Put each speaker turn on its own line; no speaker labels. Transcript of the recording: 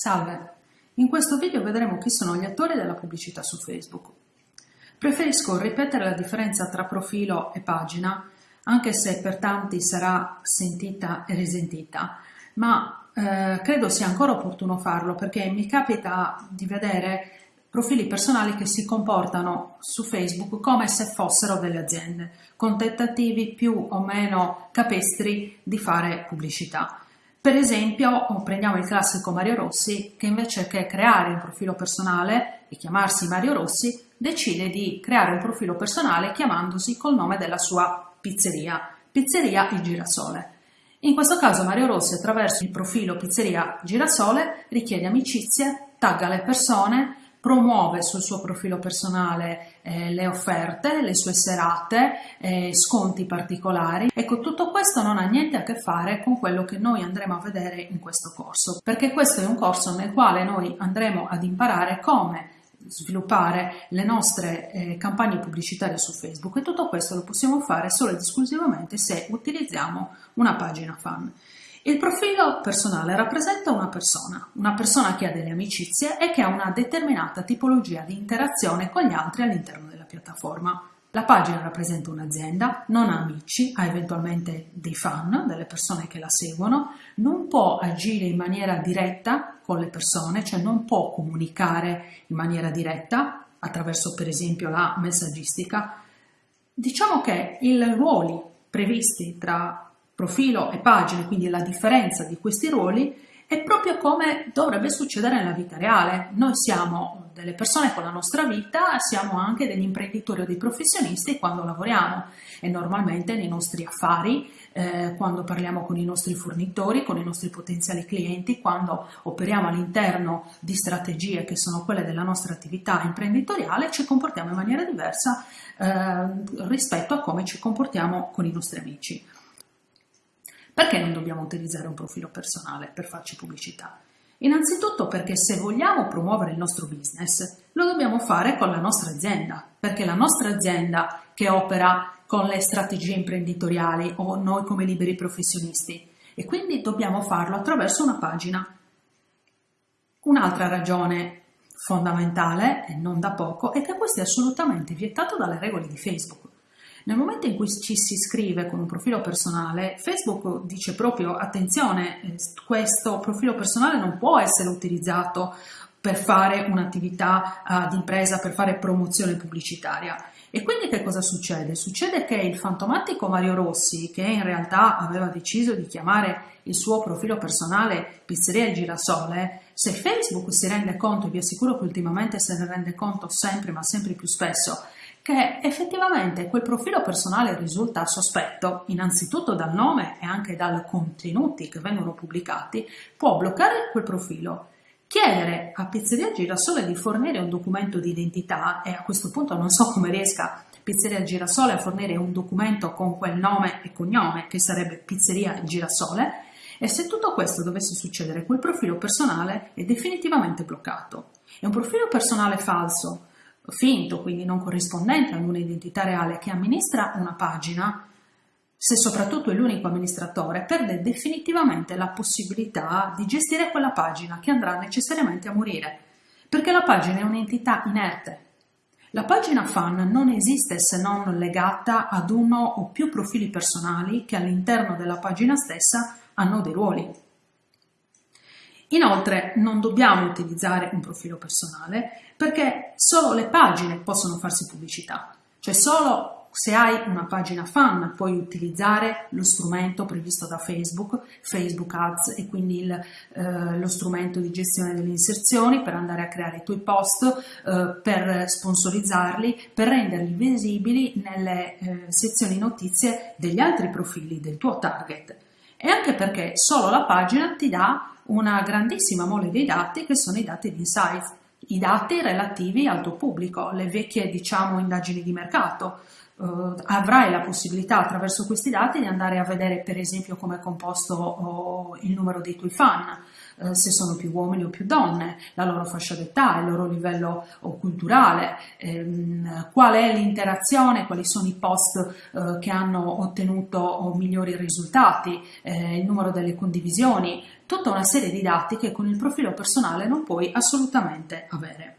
Salve! In questo video vedremo chi sono gli attori della pubblicità su Facebook. Preferisco ripetere la differenza tra profilo e pagina, anche se per tanti sarà sentita e risentita, ma eh, credo sia ancora opportuno farlo perché mi capita di vedere profili personali che si comportano su Facebook come se fossero delle aziende, con tentativi più o meno capestri di fare pubblicità. Per esempio, prendiamo il classico Mario Rossi che invece che creare un profilo personale e chiamarsi Mario Rossi, decide di creare un profilo personale chiamandosi col nome della sua pizzeria, Pizzeria Il Girasole. In questo caso Mario Rossi attraverso il profilo Pizzeria Girasole richiede amicizie, tagga le persone, promuove sul suo profilo personale eh, le offerte, le sue serate, eh, sconti particolari. Ecco, tutto questo non ha niente a che fare con quello che noi andremo a vedere in questo corso, perché questo è un corso nel quale noi andremo ad imparare come sviluppare le nostre eh, campagne pubblicitarie su Facebook e tutto questo lo possiamo fare solo ed esclusivamente se utilizziamo una pagina fan. Il profilo personale rappresenta una persona, una persona che ha delle amicizie e che ha una determinata tipologia di interazione con gli altri all'interno della piattaforma. La pagina rappresenta un'azienda, non ha amici, ha eventualmente dei fan, delle persone che la seguono, non può agire in maniera diretta con le persone, cioè non può comunicare in maniera diretta attraverso per esempio la messaggistica. Diciamo che i ruoli previsti tra profilo e pagine, quindi la differenza di questi ruoli, è proprio come dovrebbe succedere nella vita reale. Noi siamo delle persone con la nostra vita, siamo anche degli imprenditori o dei professionisti quando lavoriamo e normalmente nei nostri affari, eh, quando parliamo con i nostri fornitori, con i nostri potenziali clienti, quando operiamo all'interno di strategie che sono quelle della nostra attività imprenditoriale, ci comportiamo in maniera diversa eh, rispetto a come ci comportiamo con i nostri amici. Perché non dobbiamo utilizzare un profilo personale per farci pubblicità? Innanzitutto perché se vogliamo promuovere il nostro business lo dobbiamo fare con la nostra azienda, perché la nostra azienda che opera con le strategie imprenditoriali o noi come liberi professionisti e quindi dobbiamo farlo attraverso una pagina. Un'altra ragione fondamentale e non da poco è che questo è assolutamente vietato dalle regole di Facebook. Nel momento in cui ci si iscrive con un profilo personale, Facebook dice proprio attenzione, eh, questo profilo personale non può essere utilizzato per fare un'attività uh, di impresa, per fare promozione pubblicitaria. E quindi che cosa succede? Succede che il fantomatico Mario Rossi, che in realtà aveva deciso di chiamare il suo profilo personale Pizzeria Il Girasole, se Facebook si rende conto, e vi assicuro che ultimamente se ne rende conto sempre ma sempre più spesso, che effettivamente quel profilo personale risulta sospetto, innanzitutto dal nome e anche dai contenuti che vengono pubblicati, può bloccare quel profilo, chiedere a Pizzeria Girasole di fornire un documento di identità e a questo punto non so come riesca Pizzeria Girasole a fornire un documento con quel nome e cognome che sarebbe Pizzeria Girasole e se tutto questo dovesse succedere quel profilo personale è definitivamente bloccato. È un profilo personale falso finto, quindi non corrispondente ad un'identità reale che amministra una pagina, se soprattutto è l'unico amministratore, perde definitivamente la possibilità di gestire quella pagina che andrà necessariamente a morire, perché la pagina è un'entità inerte. La pagina fan non esiste se non legata ad uno o più profili personali che all'interno della pagina stessa hanno dei ruoli. Inoltre non dobbiamo utilizzare un profilo personale perché solo le pagine possono farsi pubblicità, cioè solo se hai una pagina fan puoi utilizzare lo strumento previsto da Facebook, Facebook Ads e quindi il, eh, lo strumento di gestione delle inserzioni per andare a creare i tuoi post, eh, per sponsorizzarli, per renderli visibili nelle eh, sezioni notizie degli altri profili del tuo target. E anche perché solo la pagina ti dà una grandissima mole di dati che sono i dati di insight, i dati relativi al tuo pubblico, le vecchie diciamo indagini di mercato. Uh, avrai la possibilità attraverso questi dati di andare a vedere per esempio come è composto oh, il numero dei tuoi fan, eh, se sono più uomini o più donne, la loro fascia d'età, il loro livello culturale, ehm, qual è l'interazione, quali sono i post eh, che hanno ottenuto migliori risultati, eh, il numero delle condivisioni, tutta una serie di dati che con il profilo personale non puoi assolutamente avere.